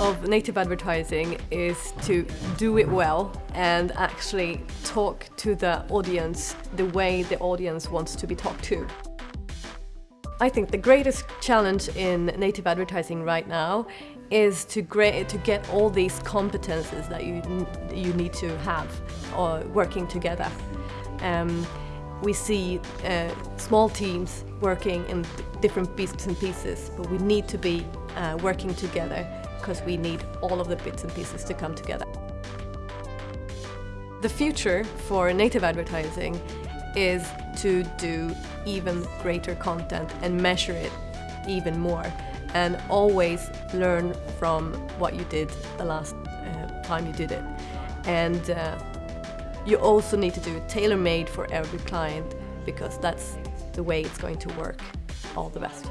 of native advertising is to do it well and actually talk to the audience the way the audience wants to be talked to. I think the greatest challenge in native advertising right now is to, to get all these competences that you, you need to have uh, working together. Um, we see uh, small teams working in different bits and pieces, but we need to be uh, working together because we need all of the bits and pieces to come together. The future for native advertising is to do even greater content and measure it even more and always learn from what you did the last uh, time you did it. And uh, you also need to do it tailor-made for every client because that's the way it's going to work all the best.